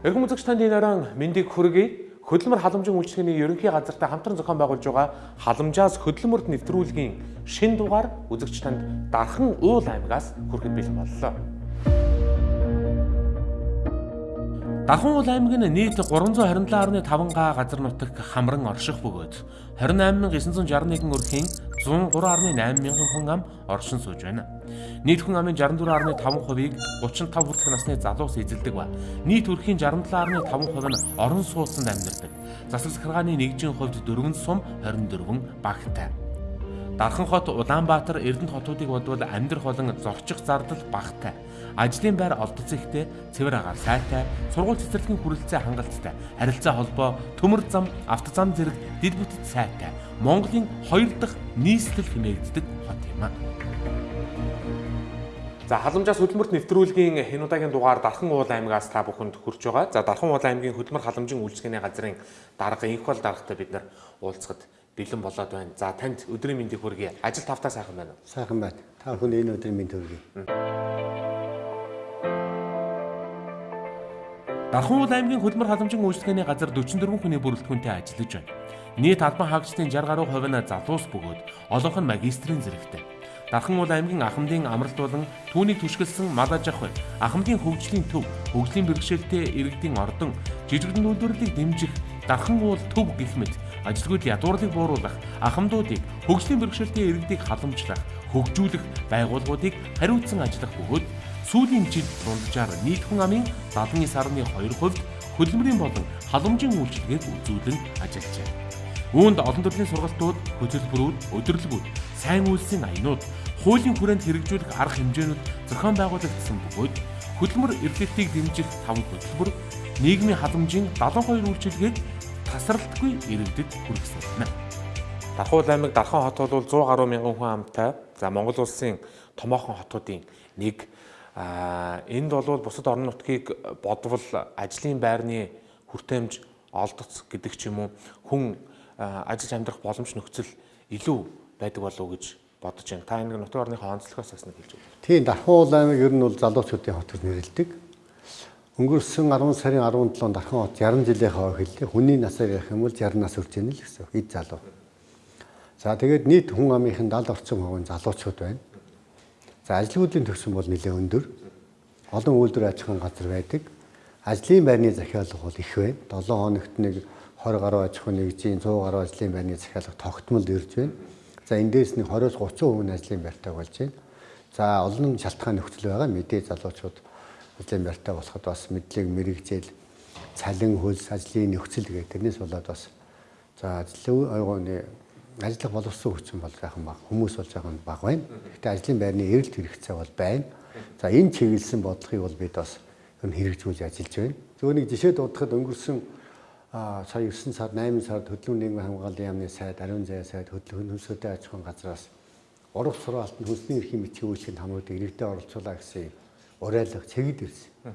Эрхэм үзэгч танд энэ орон мэндийг хүргэе. Хөдөлмөр халамжийн үйлчлэгээний ерөнхий газартай хамтран зохион байгуулж байгаа халамжаас хөдөлмөрт нэвтрүүлгийн шин дугаар үзэгч танд дархан уул аймгаас хүрэхэд бэлэн боллоо. Дархан уул аймаг нь нийт 327.5 га газар нутаг хамран орших бөгөөд 28961 өрхийн 103.8 мянган хүн ам оршин сууж байна. Нийт хүн амын 64.5%-ийг 35 хүртэлх насны залуус эзэлдэг ба нийт өрхийн 67.5% нь орон сууцнд амьдардаг. Засаг захиргааны нэгжийн хувьд дөрвөн сум 24 багтай. Дархан хот Улаанбаатар Эрдэнэт хотуудыг бодвол амьдрах болон зорчих зардал багтай. Ажлын байр олдоц ихтэй, цэвэр агаар сайтай, сургууль цэцэрлэгийн хүрэлцээ хангалттай, харилцаа холбоо, төмөр зам, автозам зэрэг дид бүтэц сайтай. Монголын хоёр дахь нийслэл хэмээгддэг хот юм а. За халамжаас хөдөлмөрт нэвтрүүлгийн энэ удаагийн дугаар Дархан уул аймгаас та бүхэнд хүрч байгаа. За Дархан уул аймгийн хөдөлмөр халамжийн үйлчлэгээний газрын дарга инх бол даргатай бид нар уулзахад бэлэн болоод байна. За танд өдрийн мэндийг хүргэе. Ажил тавтаа сайхан байна уу? Сайхан байна. Та бүхэн энэ өдрийн мэнд хүргэе. Дархан уул аймгийн хөдөлмөр халамжийн үйлчлэгээний газар 44 хүний бүрэлдэхүүнтэй ажиллаж байна. Нийт албан хаагчдын 60 гаруй хувь нь залуус бөгөөд олонх нь магистрийн зэрэгтэй. Дархан уул аймгийн Ахмадын амралт болон түүнийг түшгэлсэн мал аж ахуй, Ахмадын хөгжлийн төв, хөгжлийн бэрхшээлтэй иргэдийн ордон, жижигдэн үйлдвэрлэлийг дэмжих Дархан уул төв гэх мэт ажилгүйд ядуурлыг бууруулах, ахмадуудыг хөгжлийн бэрхшээлтэй иргэдийг халамжлах, хөгжүүлэх байгууллагуудыг хариуцсан ажиллах бөгөөд сүүлийн жил дунджаар нийт хүн амын 79.2% хөдөлмөрийн болон халамжийн үйлчилгээг үзүүлэн ажиллажээ. Үүнд олон төрлийн сургалтууд, хөтөлбөрүүд, өдөрлөгүүд, сайн үйлсийн аянууд, хуулийн хүрээнд хэрэгжүүлэх арга хэмжээнүүд зохион байгуулагдсан бөгөөд хөдөлмөр эрхлэлтийг дэмжих 5 хөтөлбөр нийгмийн халамжийн 72 үйлчилгээг тасралтгүй иргэдэд хүргэсэн байна. Дархуул аймаг Дархан хот бол 100 гаруй мянган хүн амтай. За Монгол улсын томоохон хотуудын нэг а энд бол бусад орон нутгийг бодвол ажлын байрны хүртээмж олдоц гэдэг ч юм уу хүн ажиллаж амьдрах боломж нөхцөл илүү байдаг болов уу гэж бодож байна. Та энэ нутгийн орныхоо онцлогоос бас нэг хэлж өгөх. Тийм Дархан аймаг ер нь бол залуучуудын хот гэж нэрлэдэг. Өнгөрсөн 10 сарын 17-нд Дархан хот 60 жилийнхаа хэллээ. Хүний насаар ярих юм бол 60 нас хүрч яана л гэсэн. Эд залуу. За тэгээд нийт хүн амынхын 70 орчим хувийн залуучууд байна. За ажлуудын төвшин бол нэлээд өндөр. Олон үйлдвэр аж ахуйн газар байдаг. Ажлын байрны захиалга бол их байна. 7 хоногт нэг 20 гаруй аж ахуйн нэгжийн 100 гаруй ажлын байрны захиалга тогтмол ирж байна. За эндээс нэг 20-30% нь ажлын байртай болж байна. За олон шалтгаан нөхцөл байгаа. Мэдээ залуучууд ажлын байртай болоход бас мэдлэг мэрэгжил цалин хөлс ажлын нөхцөл гэдэг тэрнээс болоод бас за ажлын ойгооны ажиллах боловсон хүчин бол сайхан баг хүмүүс байгаа нь баг байна. Гэхдээ ажлын байрны эрэлт хэрэгцээ бол байна. За энэ чиглэсэн бодлогыг бол бид бас ер нь хэрэгжүүлж ажиллаж байна. Зөвхөн нэг жишээ дуудахад өнгөрсөн сая 9 сард 8 сард хөдөлгөөний нийгмийн хамгааллын яамны сайд, ариун заяа сайд, хөдөлгөөний хөнсөлтэй аж ахуйн газраас урав сургаалтанд хүнсний эрхийн бичгийн үйлчлэгийн хамруудыг иргэдэд оролцуулаа гэсэн уриалга цэгд ирсэн.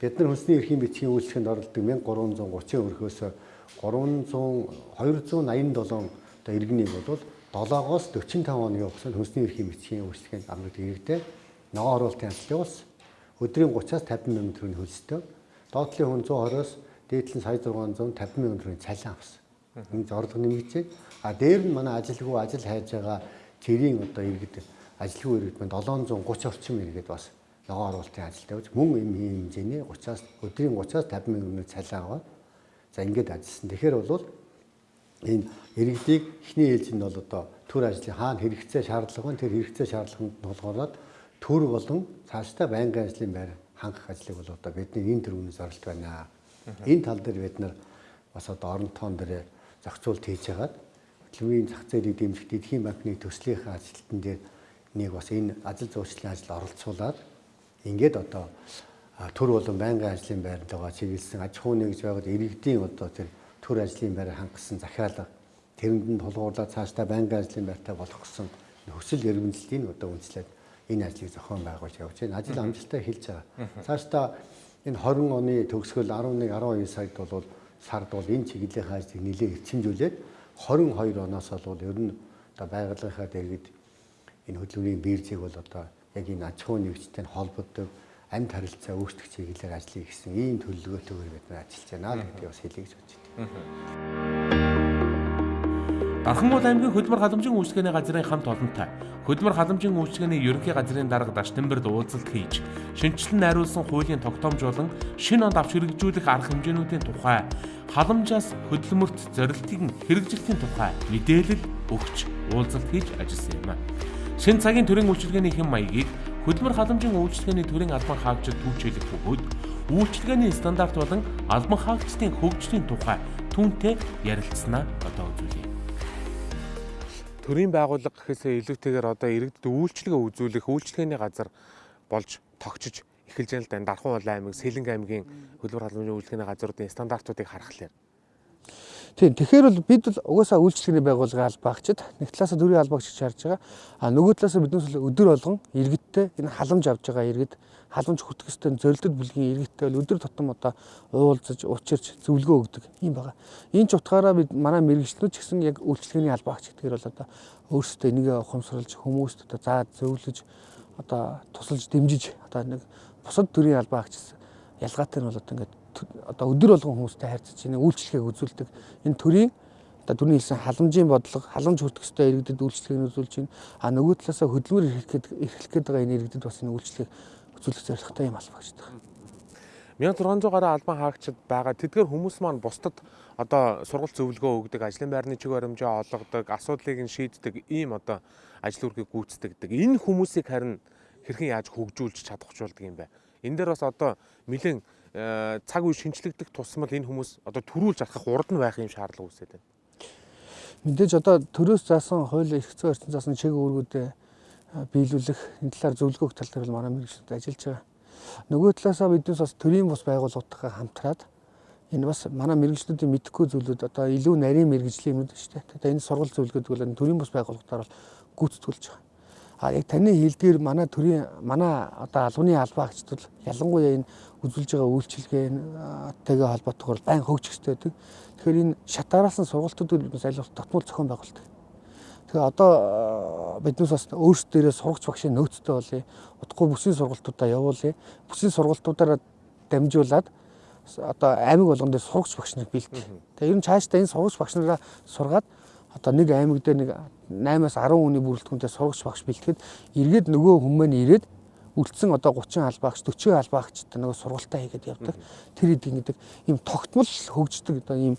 Бид нар хүнсний эрхийн бичгийн үйлчлэгэнд оролдог 1330 өрхөөс 300 287 одоо иргэнийг бол 7-оос 45 оны хугацаанд хүнсний эрхийн бичгийн үйлчлэгийн хамруудыг иргэдэд ногоон оруулалтын ажил явуулсан. Өдрийн 30-аас 50 мянган төгрөгийн хөлстэй. Доотлын хүн 120-оос дээдлэн сая 650 мянган төгрөгийн цалин авсан. Энэ зорилго нэмэгдээд а дээр нь манай ажилгүй ажил хайж байгаа тэрийн одоо иргэд ажилгүй иргэд маань 730 орчим иргэд бас ногоо оруулалтын ажилд явж мөн юм хэмжээний 30-аас өдрийн 30-аас 50 мянган цалин аваад за ингээд ажилласан. Тэгэхээр бол энэ иргэдийг эхний ээлжинд бол одоо төр ажлын хаана хэрэгцээ шаардлага байна тэр хэрэгцээ шаардлаганд тулгуурлаад төр болон цаашдаа байнгын ажлын байр хангах ажлыг бол одоо бидний энэ төрөний зорилт байна. Энэ тал дээр бид нар бас одоо орон тоон дээр зохицуулт хийж хагаад хөтөлбөрийн зах зээлийг дэмжих Дэлхийн банкны төслийнхээ ажилтан дээр нэг бас энэ ажил зүйчлийн ажил оролцуулаад ингээд одоо төр болон байнгын ажлын байранд байгаа чиглэсэн аж ахуй нэгж байгаад иргэдийн одоо тэр төр ажлын байраа хангасан захиалга тэрэнд нь тулгуурлаад цаашдаа байнгын ажлын байртай болох гэсэн нөхцөл эргэмжлэлийг одоо үндэслээд энэ ажлыг зохион байгуулж явж байна. Ажил амжилттай эхэлж байгаа. Цаашдаа энэ 20 оны төгсгөл 11 12 сард бол сард бол энэ чиглэлийн ажлыг нэлээд эцэмжүүлээд 22 оноос бол ер нь одоо байгууллагынхаа дэргэд энэ хөдөлмөрийн биржийг бол одоо яг энэ аж ахуй нэгжтэй холбогддог амьд харилцаа өөрчлөх чиглэлээр ажиллая гэсэн ийм төлөвлөгөөтэйгээр бид нар ажиллаж байна гэдгийг бас хэлье гэж бодож байна. Дарханбуул аймгийн хөдөлмөр халамжийн үйлчлэгээний газрын хамт олонтой хөдөлмөр халамжийн үйлчлэгээний ерөнхий газрын дарга Даштанберд уулзалт хийж шинжилэн найруулсан хуулийн тогтоомж болон шинэ онд авч хэрэгжүүлэх арга хэмжээнүүдийн тухай халамжаас хөдөлмөрт зорилтын хэрэгжилтийн тухай мэдээлэл өгч уулзалт хийж ажилласан юм а. Шинэ цагийн төрийн үйлчлэгээний хэм маягийг хөдөлмөр халамжийн үйлчлэгээний төрийн албан хаагчид түүчилэх бөгөөд үйлчлэгээний стандарт болон албан хаагчдын хөгжлийн тухай түүнтэй ярилцсанаа одоо үзүүлье төрийн байгууллага гэхээсээ илүүтэйгээр одоо иргэдэд үйлчлэгээ үзүүлэх үйлчлэгээний газар болж тогтчиж эхэлж байна л да. Дархан уул аймаг, Сэлэнг аймгийн хөлбөр халамжийн үйлчлэгээний газруудын стандартуудыг харахлаар. Тийм. Тэгэхээр бол бид бол угаасаа үйлчлэгээний байгууллагын албаагчид нэг талаасаа төрийн албаагч харж байгаа. А нөгөө талаасаа биднээс өдөр болгон иргэдтэй энэ халамж авж байгаа иргэд халамж хүртэх ёстой зорилтод бүлгийн иргэдтэй бол өдөр тутам одоо уулзаж, учирч, зөвлөгөө өгдөг юм байна. Энэ ч утгаараа бид манай мэрэгчлүүд ч гэсэн яг үйлчлэгээний албаагч гэдгээр бол одоо өөрсдөө энийг ухамсарлаж хүмүүст одоо заа зөвлөж одоо тусалж дэмжиж одоо нэг бусад төрлийн албаагч ялгаатай нь бол одоо ингээд одоо өдөр болгон хүмүүстэй харьцаж энэ үйлчлэгийг үзүүлдэг энэ төрийн одоо түрний хэлсэн халамжийн бодлого халамж хүртэх ёстой иргэдэд үйлчлэгийг үзүүлж байна. А нөгөө талаасаа хөдөлмөр эрхлэх эрхлэх гээд байгаа энэ иргэдэд бас энэ үйлчлэгийг үзүүлэх зорилготой юм албагч таг. 1600 гаруй албан хаагчид байгаа. Тэдгээр хүмүүс маань бусдад одоо сургалт зөвлөгөө өгдөг, ажлын байрны чиг баримжаа олгодог, асуудлыг нь шийддэг ийм одоо ажил үргийг гүйцэтгэдэг. Энэ хүмүүсийг харин хэрхэн яаж хөгжүүлж чадахчулдаг юм бэ? Энэ дээр бас одоо нэлээд цаг үе шинчлэгдэх тусмал энэ хүмүүс одоо төрүүлж алхах урд нь байх юм шаардлага үүсээд байна. Мэдээж одоо төрөөс заасан хууль эрх зүйн орчин заасан чиг үүргүүдэд биелүүлэх энэ талаар зөвлөгөөх тал дээр манай мэрэгчлүүд ажиллаж байгаа. Нөгөө талаасаа биднээс бас төрийн бус байгууллагуудтай хамтраад энэ бас манай мэрэгчлүүдийн мэдхгүй зүйлүүд одоо илүү нарийн мэрэгжлийн юмнууд шүү дээ. Одоо энэ сургалт зөвлөгөөд бол төрийн бус байгууллагатаар бол гүйцэтгүүлж байгаа. А яг таны хэлдгээр манай төрийн манай одоо албаны албаагчд бол ялангуяа энэ үзүүлж байгаа үйлчилгээтэйгээ холбоотойгоор байн хөгжих хэрэгтэй байдаг. Тэгэхээр энэ шатаараас нь сургалтуудыг биднээс аль болох татмал зохион байгуулдаг. Тэгээ одоо биднээс бас өөрсдөө сурагч багшийн нөөцтэй болъё. Утгагүй бүсийн сургалтуудаа явуулъя. Бүсийн сургалтуудаараа дамжуулаад одоо аймаг болгон дээр сурагч багш нарыг бэлтээ. Тэгээ ер нь цаашдаа энэ сурагч багш нараа сургаад одоо нэг аймаг дээр нэг 8-аас 10 хүний бүрэлдэхүүнтэй сурагч багш бэлтгэхэд эргээд нөгөө хүмүүс ирээд үлдсэн одоо 30 албаагч 40 албаагчтай нөгөө сургалтаа хийгээд явдаг. Тэр идэг гэдэг ийм тогтмол хөгждөг одоо ийм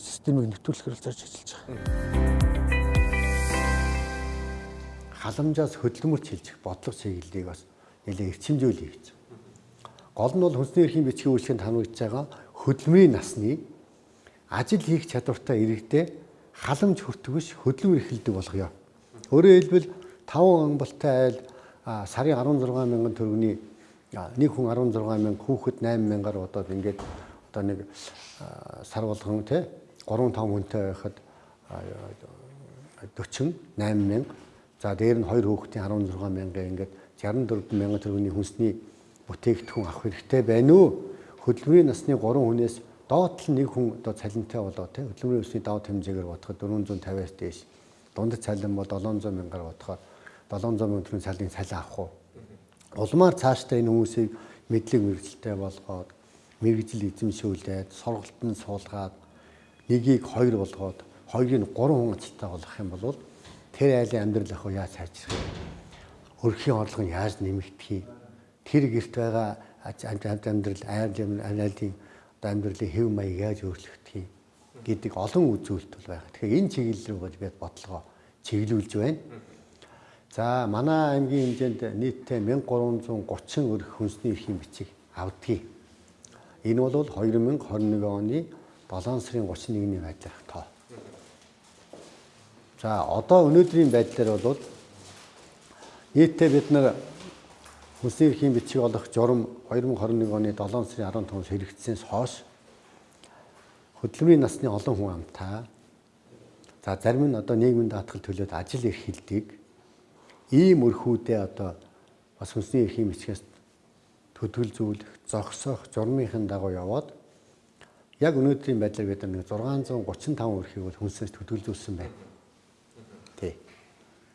системийг нэвтрүүлэхээр зорж ажиллаж байгаа халамжаас хөдөлмөрч хилжих бодлого чиглэлийг бас нэлээд эрчимжүүлэх гэж. Гол нь бол хүнсний эрхийн бичгийн үйлчлэгэнд хамрагдж байгаа хөдөлмөрийн насны ажил хийх чадвартай иргэдэд халамж биш хөдөлмөр эрхэлдэг болгоё. Өөрөөр хэлбэл 5 амбалтай айл сарын 16 мянган төгрөгийн нэг хүн 16 мянга хүүхэд 8 мянгаар бодоод ингээд одоо нэг сар болгон тий 3 5 хүнтэй байхад 40 8 мянга За дээр нь хоёр хүүхдийн 16 мянга ингээд 64 мянган төгрөгийн хүнсний бүтээгдэхүүн авах хэрэгтэй байна уу? Хөдөлмөрийн насны 3 хүнээс доотл нэг хүн одоо цалинтай болоо тий хөдөлмөрийн өсний даваа хэмжээгээр бодоход 450-аас дээш дундад цалин бол 700 мянгаар бодоход 700 мянган төгрөгийн цалин цалин авах уу? Улмаар цаашдаа энэ хүмүүсийг мэдлэг мэрэгжилтэй болгоод мэрэгжил эзэмшүүлээд сургалтанд суулгаад нэгийг хоёр болгоод хоёрыг 3 хүн ачилтаа болгох юм бол тэр айлын амьдрал ах уу яаж сайжрах вэ? Өрхийн орлого нь яаж нэмэгдэх юм? Тэр гэрт байгаа амьдрал айлын айлын амьдралын хэв маяг яаж өөрчлөгдөх юм гэдэг олон үзүүлэлт бол байгаа. Тэгэхээр энэ чиглэл рүү бид бодлогоо чиглүүлж байна. За манай аймгийн хэмжээнд нийтдээ 1330 өрх хүнсний эрхийн бичиг авдгийг. Энэ бол 2021 оны 7 сарын 31-ний байдлаар тоо. За одоо өнөөдрийн байдлаар бол нийтдээ бид нар хүнсний эрхийн бичиг олох журам 2021 оны 7 сарын 15-нд хэрэгжсэнээс хойш хөдөлмөрийн насны олон хүн амтаа. За зарим нь одоо нийгмийн даатгал төлөөд ажил эрхэлдэг ийм өрхүүдээ одоо бас хүнсний эрхийн бичгээс төдгөл зөвлөх, зогсоох, журмынхын дагуу яваад яг өнөөдрийн байдлаар бид нар 635 өрхийг бол хүнсээс төдгөл зөвлөсөн байна.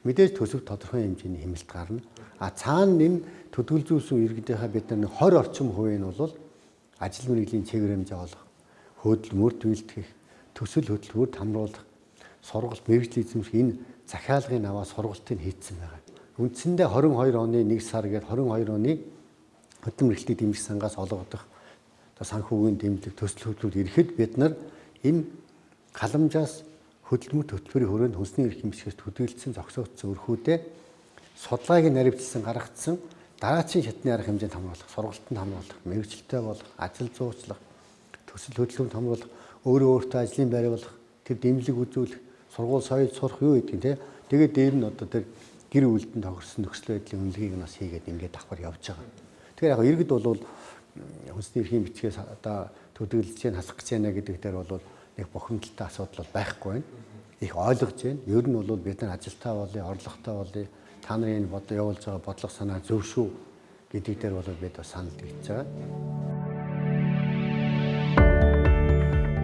Мэдээж төсөв тодорхой хэмжээний хэмэлт гарна. А цаана энэ төдөлзүүлсэн иргэдийнхаа бид нар 20 орчим хувийн нь бол ажил мэргэжлийн чиглэмжээ олох, хөдөлмөрт бэлтгэх, төсөл хөтөлбөрт хамруулах, сургалт мэрэгжлийн эзэмших энэ захиалгын аваа сургалтыг хийцэн байгаа. Үндсэндээ 22 оны 1 сар гээд 22 оны хөдөлмөр эрхлэлтийг дэмжих сангаас олгодох одоо санхүүгийн дэмжлэг төсөл хөтөлбөрт ирэхэд бид нар энэ халамжаас хөдөлмөр хөтөлбөрийн хүрээнд хүнсний эрх хэмжихээс төдийлсөн зогсоогдсон өрхүүдээ судалгааг наривчлсан гаргацсан дараачийн шатны арга хэмжээнд хамруулах, сургалтанд хамруулах, мэрэгчлэлтэй болох, ажил зуучлах, төсөл хөдөлгөөнд хамруулах, өөрөө өөртөө ажлын байр болох, тэр дэмжлэг үзүүлэх, сургууль соёл сурах юу гэдэг те. Тэгээд дээр нь одоо тэр гэр бүлдэн тохирсон нөхцөл байдлын үнэлгээг нас хийгээд ингээд давхар явж байгаа. Тэгэхээр яг иргэд бол хүнсний эрхийн бичгээс одоо төдийлж чинь хасах гэж байна гэдэг дээр бол нэг бохимдолтой асуудал байхгүй байна. Их ойлгож байна. Ер нь бол бид нар ажилтаа болъё, орлоготой болъё та нарын бод явуулж байгаа бодлого санаа зөв шүү гэдэг дээр бол бид бас санал тэгж байгаа.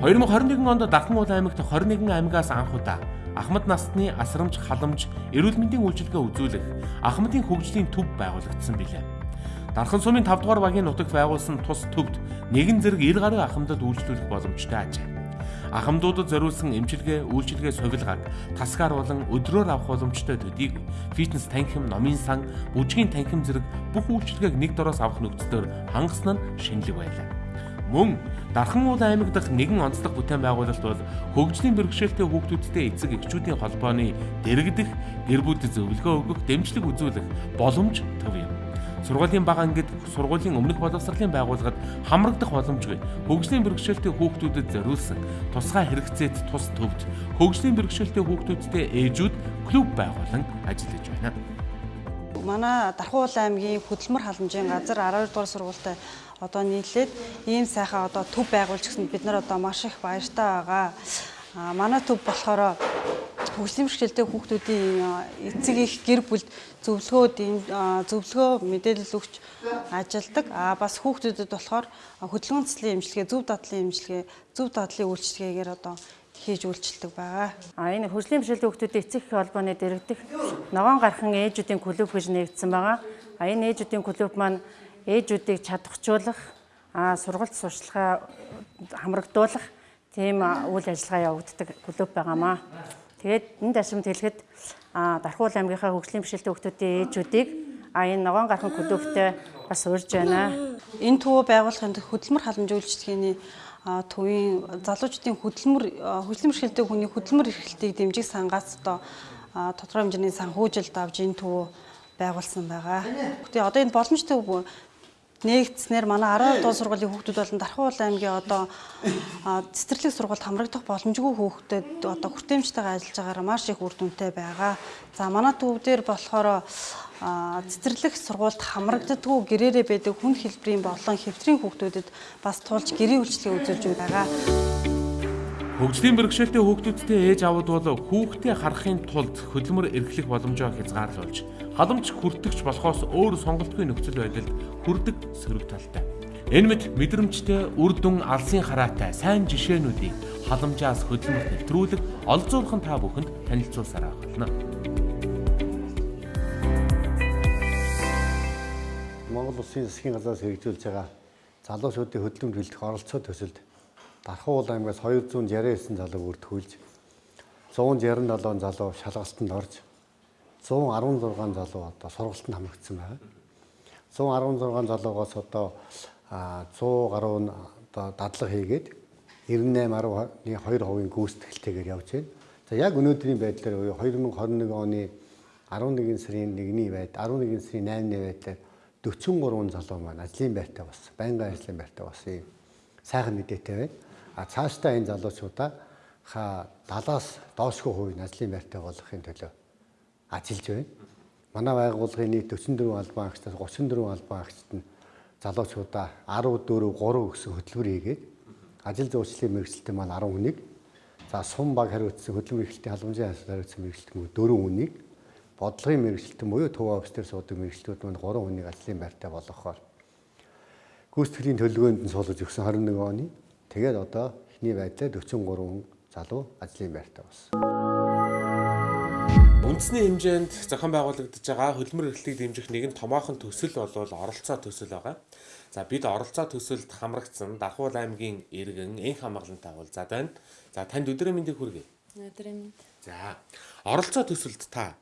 2021 онд Дархан уул аймагт 21 аймагаас анх удаа Ахмад насны асрамж халамж эрүүл мэндийн үйлчилгээ үзүүлэх Ахмадын хөгжлийн төв байгуулагдсан билээ. Дархан сумын 5 дугаар багийн нутагт байгуулсан тус төвд нэгэн зэрэг 90 гаруй ахмадад үйлчлүүлэх боломжтой ажээ ахмадуудад зориулсан эмчилгээ, үйлчилгээ сувилгааг тасгаар болон өдрөөр авах боломжтой төдийг фитнес танхим, номын сан, бүжгийн танхим зэрэг бүх үйлчилгээг нэг дороос авах нөхцөлөөр хангасан нь шинэлэг байлаа. Мөн Дархан уул аймаг дахь нэгэн онцлог бүтээн байгуулалт бол хөгжлийн бэрхшээлтэй хүүхдүүдтэй эцэг эхчүүдийн холбооны дэрэгдэх, гэр бүлд зөвлөгөө өгөх, дэмжлэг үзүүлэх боломж төв юм сургуулийн бага ангид сургуулийн өмнөх боловсролын байгууллагад хамрагдах боломжгүй хөгжлийн бэрхшээлтэй хүүхдүүдэд зориулсан тусгай хэрэгцээт тус төвд хөгжлийн бэрхшээлтэй хүүхдүүдтэй ээжүүд клуб байгуулан ажиллаж байна. Манай Дархан уул аймгийн хөдөлмөр халамжийн газар 12 дугаар сургуультай одоо нийлээд ийм сайхан одоо төв байгуулж гисэн бид нар одоо маш их баяртай байгаа. А манай төв болохоор хөгжлийн бэрхшээлтэй хүүхдүүдийн эцэг их гэр бүлд зөвлөгөөд зөвлөгөө мэдээлэл өгч ажилдаг. А бас хүүхдүүдэд болохоор хөдөлгөөн цэцлийн эмчилгээ, зөв дадлын эмчилгээ, зөв дадлын үйлчилгээгээр одоо хийж үйлчилдэг байгаа. А энэ хөгжлийн бэрхшээлтэй хүүхдүүдийн эцэг их холбооны дэргэдэх ногоон гархан ээжүүдийн клуб гэж нэгдсэн байгаа. А энэ ээжүүдийн клуб маань ээжүүдийг чадахжуулах, а сургалт сурчлагаа хамрагдуулах тийм үйл ажиллагаа явагддаг клуб байгаамаа. Тэгээд энэ дашрамд хэлэхэд Дархуул аймгийнхаа хөгжлийн бишэлтэй хүүхдүүдийн ээжүүдийг а энэ ногоон гархан клубтэй бас урьж байна. Энэ төвөө байгуулахын хөдөлмөр халамж үйлчлэгээний төвийн залуучдын хөдөлмөр хөгжлийн бишэлтэй хүний хөдөлмөр эрхлэлтийг дэмжих сангаас одоо тодорхой хэмжээний санхүүжилт авж энэ төвөө байгуулсан байгаа. Тэгээ одоо энэ боломжтой нээгдснээр манай 12 дугаар сургуулийн хүүхдүүд болон Дархан уул аймгийн одоо цэцэрлэг сургуульд хамрагдах боломжгүй хүүхдэд одоо хүртээмжтэйгээ ажиллаж байгаараа маш их үр дүнтэй байгаа. За манай төв дээр болохоор цэцэрлэг сургуульд хамрагддаггүй гэрээрээ байдаг хүн хэлбэрийн болон хэвтрийн хүүхдүүдэд бас тулж гэрийн үйлчлэгээ үзүүлж байгаа. Хөгжлийн бэрхшээлтэй хүүхдүүдтэй ээж аваад бол хүүхдээ харахын тулд хөдөлмөр эрхлэх боломжоо хязгаарлуулж халамж хүртэгч болохоос өөр сонголтгүй нөхцөл байдалд хүрдэг сөрөг талтай. Энэ мэд мэдрэмжтэй үр дүн алсын хараатай сайн жишээнүүдийг халамжаас хөдөлмөрт нэвтрүүлэг олзуурхан та бүхэнд танилцуулсараа болно. Монгол Улсын засгийн газраас хэрэгжүүлж байгаа залуучуудын хөдөлмөр бэлтгэх оролцоо төсөлд Дархан уул аймгаас 269 залуу бүртгүүлж 167 залуу шалгалтанд орж 116 залуу одоо сургалтанд хамрагдсан байна. 116 залуугаас одоо 100 гаруй нь одоо дадлага хийгээд 98.2% гүйцэтгэлтэйгээр явж байна. За яг өнөөдрийн байдлаар 2021 оны 11 сарын 1-ний байд 11 сарын 8-ны байдлаар 43 залуу маань ажлын байртаа бас байнгын ажлын байртаа бас ийм сайхан мэдээтэй байна. А цаашдаа энэ залуучуудаа ха 70-аас доошгүй хувийн ажлын байртай болгохын төлөө ажиллаж байна. Манай байгууллагын нийт 44 албан агчдаас 34 албан агчид нь залуучуудаа 14 3 гэсэн хөтөлбөр хийгээд ажил зүйчлэлийн мэрэгчлэлтэн маань 10 хүнийг за сум баг хариуцсан хөдөлмөр эрхлэлтийн халамжийн хариуцсан мэрэгчлэлтэн 4 хүнийг бодлогын мэрэгчлэлтэн буюу төв офис дээр суудаг мэрэгчлүүд маань 3 хүнийг ажлын байртай болгохоор гүйцэтгэлийн төлөвлөгөөнд нь суулгаж өгсөн 21 оны Тэгээд одоо эхний байдлаар 43 залуу ажлын байртаа болсон. Үндэсний хэмжээнд зохион байгуулагдаж байгаа хөдөлмөр эрхлэлийг дэмжих нэгэн томоохон төсөл бол оролцоо төсөл байгаа. За бид оролцоо төсөлд хамрагдсан Дархуул аймгийн иргэн энх хамгаалалтаа уулзаад байна. За танд өдрийн мэндийг хүргэе. Өдрийн мэнд. За оролцоо төсөлд та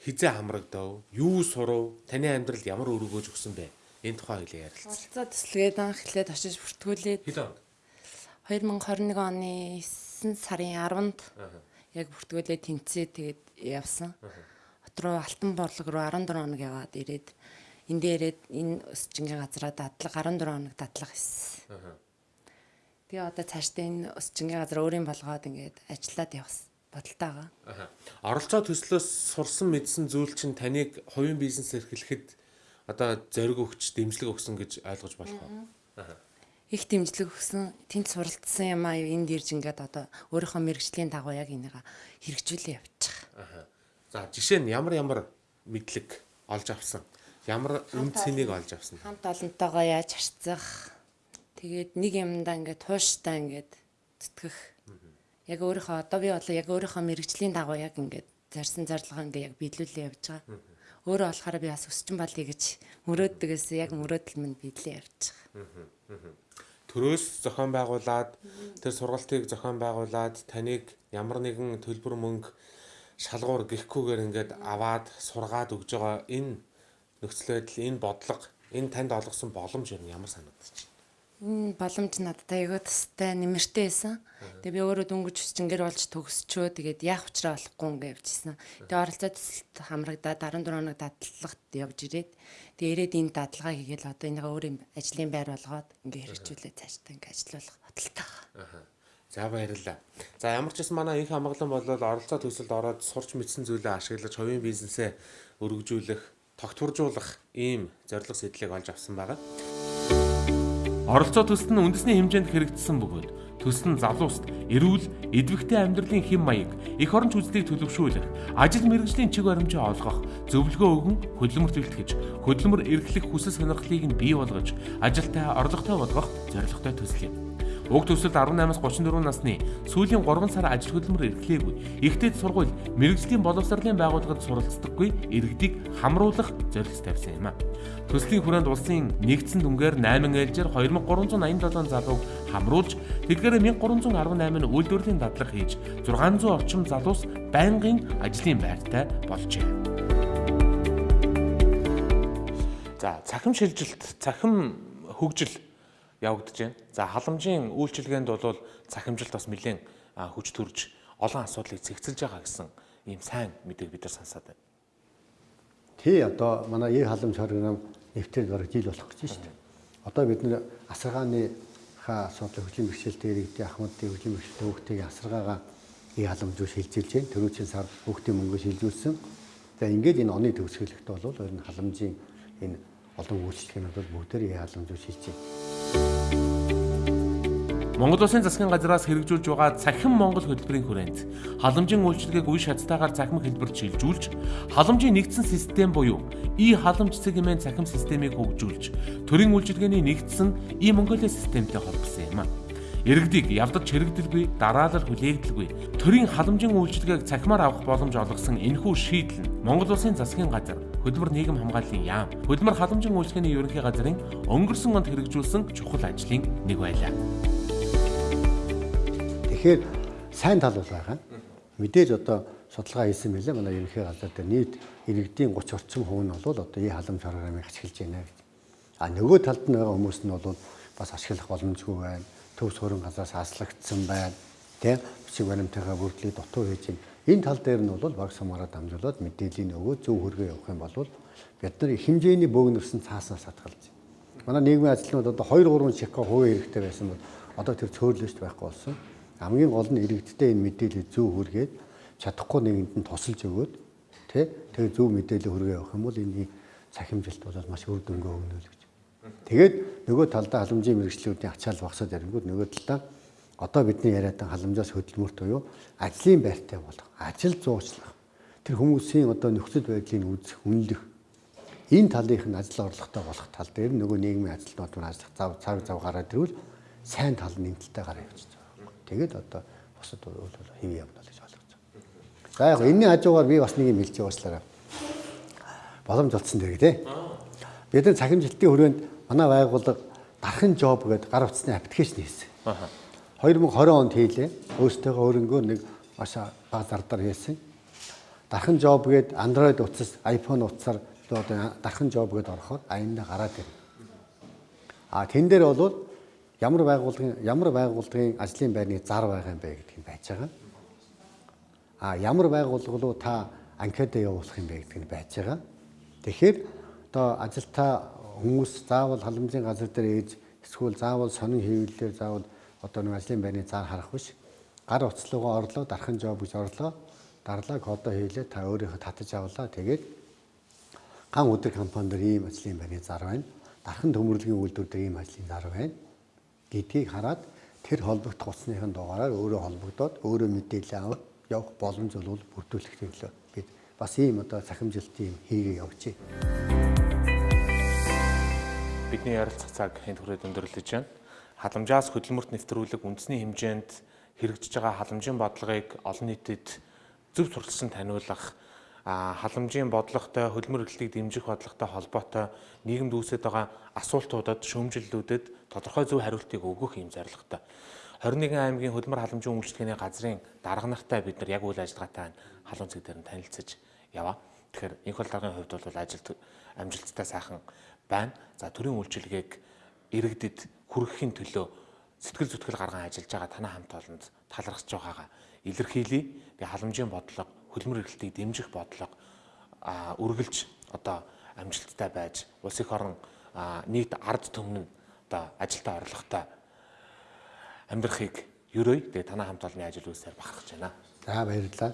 хизээ хамрагдав? Юу сурав? Таны амьдралд ямар өргөөж өгсөн бэ? Энэ тухай хэлээ ярилцъя. Оролцоо төслгээд анх эхлээд очиж бүртгүүлээд Хэд он? 2021 оны 9 сарын 10-нд яг бүртгүүлээд тэнцээ тэгээд явсан. Хот руу Алтан борлог руу 14 хоног яваад ирээд энд дээрээд энэ өсчингийн газараа дадлага 14 хоног дадлага хийсэн. Тэгээ одоо цаашдаа энэ өсчингийн газар өөрийн болгоод ингээд ажиллаад явах бодолтой байгаа. Оролцоо төслөөс сурсан мэдсэн зүйл чинь таныг хувийн бизнес эрхлэхэд одоо зориг өгч дэмжлэг өгсөн гэж ойлгож болох уу? Аха. Их дэмжлэг өгсөн тэнд суралцсан юм аа энд ирж ингээд одоо өөрийнхөө мэрэгжлийн дагуу яг энийг хэрэгжүүлээ явчих. Аха. За жишээ нь ямар ямар мэдлэг олж авсан? Ямар үн цэнийг олж авсан? Хамт олонтойгоо яаж харьцах. Тэгээд нэг юмдаа ингээд тууштай ингээд зүтгэх. Яг өөрийнхөө одоо би болоо яг өөрийнхөө мэрэгжлийн дагуу яг ингээд зарсан зарлага ингээд яг биелүүлээ явж байгаа. Өөрөө болохоор би бас өсчин балий гэж мөрөөддөгөөс яг мөрөөдөл минь биелээ явж байгаа. Төрөөс зохион байгуулад тэр сургалтыг зохион байгуулад таныг ямар нэгэн төлбөр мөнгө шалгуур гихгүйгээр ингээд аваад сургаад өгж байгаа энэ нөхцөл байдал, энэ бодлого, энэ танд олгосон боломж юу ямар санагдаж боломж надад аягүй тастай нэмэртэй байсан. Тэгээ би өөрөө дөнгөж өсчингэр болж төгсчөө тэгээд яах учраа болохгүй ингээ явжсэн. Тэгээ оролцоо төсөлт хамрагдаад 14 хоног дадлагт явж ирээд тэгээ ирээд энэ дадлагаа хийгээл одоо энийг өөрийн ажлын байр болгоод ингээ хэрэгжүүлээ цаашдаа ингээ ажиллах бодолтой байгаа. За баярлалаа. За ямар ч гэсэн манай их хамгаалан бол оролцоо төсөлд ороод сурч мэдсэн зүйлээ ашиглаж хувийн бизнесээ өргөжүүлэх, тогтворжуулах ийм зорилго сэтлийг олж авсан байгаа. Оролцоо төсөл нь үндэсний хэмжээнд хэрэгжсэн бөгөөд төсөл нь залууст эрүүл, эдвэхтэй амьдралын хэм маяг, эх орон чөлөөтийг төлөвшүүлэх, ажил мэргэжлийн чиг баримжаа олгох, зөвлөгөө өгөн хөдөлмөрт бэлтгэж, хөдөлмөр эрхлэх хүсэл сонирхлыг нь бий болгож, ажилтай орлоготой болгох зорилготой төсөл юм. Уг төсөлд 18-аас 34 насны сүүлийн 3 сар ажил хөдөлмөр эрхлээгүй, ихтэйд сургууль, мэрэгжлийн боловсролын байгууллагад суралцдаггүй иргэдийг хамруулах зорилт тавьсан юм а. Төслийн хүрээнд улсын нэгдсэн дүнгээр 8 ээлжээр 2387 залууг хамруулж, тэдгээрээ 1318 нь үйлдвэрлэлийн дадлага хийж, 600 орчим залуус байнгын ажлын байртай болжээ. За, цахим шилжилт, цахим хөгжил явагдаж байна. За халамжийн үйлчилгээнд бол цахимжилт бас нэлээд хүч төрж олон асуудлыг цэгцэлж байгаа гэсэн ийм сайн мэдээг бид нар сонсоод байна. Тий одоо манай Е халамж програм нэвтрээд бараг жил болох гэж байна шүү дээ. Одоо бид нэр асаргааны ха асуудал хөгжлийн бэрхшээлтэй иргэдийн ахмадын хөгжлийн бэрхшээлтэй хүүхдийн асаргаагаа Е халамж руу шилжүүлж байна. Төрүүчийн сар хүүхдийн мөнгө шилжүүлсэн. За ингээд энэ оны төгсгөлөختө бол ер нь халамжийн энэ олон үйлчлэгнүүд бол бүгдээр руу шилжиж байна. Монгол Улсын засгийн газраас хэрэгжүүлж байгаа цахим Монгол хөтөлбөрийн хүрээнд халамжийн үйлчилгээг үе шатстайгаар цахим хэлбэрт шилжүүлж, халамжийн нэгдсэн систем буюу и халамж сегмент цахим системийг хөгжүүлж, төрийн үйлчилгээний нэгдсэн и Монголиа системтэй холбосон юм а. Иргэдийг явдаж хэрэгдэлгүй, дараалал хүлээгдэлгүй төрийн халамжийн үйлчилгээг цахимаар авах боломж олгосон энэхүү шийдэл нь Монгол Улсын засгийн газар хөдөлмөр нийгэм хамгааллын яам, хөдөлмөр халамжийн үйлчилгээний ерөнхий газрын өнгөрсөн онд хэрэгжүүлсэн чухал ажлын нэг байлаа. Тэгэхээр сайн тал бол байгаа. Мэдээж одоо судалгаа хийсэн мэлээ манай ерөнхий газар дээр нийт иргэдийн 30 орчим хувь нь бол одоо и халамж програмыг ашиглаж байна. А нөгөө талд нь байгаа хүмүүс нь бол бас ашиглах боломжгүй байна. Төв суурин газраас аслагдсан байна. Тэ бичиг баримтайгаа бүрдлээ дутуу хийж байна. Энэ тал дээр нь бол баг сумаараа дамжуулаад мэдээллийн өгөө зөв хөргөө явах юм бол бид нар их хэмжээний бөөгнөрсөн цааснаас хатгалж байна. Манай нийгмийн ажилтнууд одоо 2 3 шика хувийн хэрэгтэй байсан бол одоо тэр цөөрлөж байхгүй болсон хамгийн гол нь иргэдтэй энэ мэдээлэл зөв хүргээд чадахгүй нэгэнд нь тусалж өгөөд тий тэгээ зөв мэдээлэл хүргээ явах юм бол энэ цахимжилт бол маш үр дүнгээ өгнө л гэж. Тэгээд нөгөө талдаа халамжийн мэрэгчлүүдийн ачаал багсаад ирэнгүүт нөгөө талдаа одоо бидний яриад байгаа халамжаас хөдөлмөрт буюу ажлын байртай болох, ажил зуучлах, тэр хүмүүсийн одоо нөхцөл байдлыг үзэх, үнэлэх энэ талынх нь ажил орлоготой болох тал дээр нөгөө нийгмийн ажилтнууд маань ажиллах зав цаг зав гараад ирвэл сайн тал нэмэлттэй гараа явж байгаа. Тэгээд одоо бусад бол хэв явна гэж ойлгож байна. За яг энэний хажуугаар би бас нэг юм хэлж яваачлаарай. Боломж олдсон дэрэг тий. Бид нар цахимжилтын хүрээнд манай байгууллага дархан жоб гэдэг гар утасны аппликейшн хийсэн. Аха. 2020 онд хийлээ. Өөртөөгөө өөрөнгөө нэг маш бага зардар хийсэн. Дархан жоб гээд Android утас, iPhone утасаар одоо дархан жоб гээд ороход аяндаа гараад ирнэ. А тэн дээр бол ямар байгууллагын ямар байгууллагын ажлын байрны зар байгаа юм бэ гэдг нь байж байгаа. А ямар байгууллага руу та анкетаа явуулах юм бэ гэдг нь байж байгаа. Тэгэхээр одоо ажилтаа хүмүүс заавал халамжийн газар дээр ээж эсвэл заавал сонин хэвлэлээр заавал одоо нэг ажлын байрны зар харах биш. Гар утаслуугаа орлоо, дархан жоб гэж орлоо. Дарлаа кодоо хийлээ, та өөрийнхөө татаж авлаа. Тэгээд ган өдөр компани дээр ийм ажлын байрны зар байна. Дархан төмөрлөгийн үйлдвэр дээр ийм ажлын зар байна гэдгийг хараад тэр холбогдох утасныхын дугаараар өөрөө холбогдоод өөрөө мэдээлэл авах явах боломж бол бүрдүүлэх төлөө бид бас ийм одоо цахимжилтын юм хийгээ явуулчих. Бидний ярилцах цаг энд хүрээд өндөрлөж байна. Халамжаас хөдөлмөрт нэвтрүүлэг үндэсний хэмжээнд хэрэгжиж байгаа халамжийн бодлогыг олон нийтэд зөв сурталсан таниулах халамжийн бодлоготой хөдөлмөр эрхлэлийг дэмжих бодлоготой холбоотой нийгэмд үүсэж байгаа асуултуудад шүүмжиллүүдэд тодорхой зөв хариултыг өгөх юм зорилготой. 21 аймгийн хөдөлмөр халамжийн үйлчлэгээний газрын дарга нартай бид нар яг үйл ажиллагаатай халуун цэг дээр нь танилцж яваа. Тэгэхээр энх бол даргын хувьд бол ажилт амжилттай сайхан байна. За төрийн үйлчилгээг иргэдэд хүргэхийн төлөө сэтгэл зүтгэл гарган ажиллаж байгаа танай хамт олонд талархаж байгаагаа илэрхийлье. Би халамжийн бодлого хөдөлмөр эрхлэлтийг дэмжих бодлого үргэлж одоо амжилттай байж улс их орон нийт ард түмэн одоо ажилдаа орлоготой амьдрахыг ерөөй тэгээ танай хамт олонны ажил үйлсээр бахархаж байна. За баярлалаа.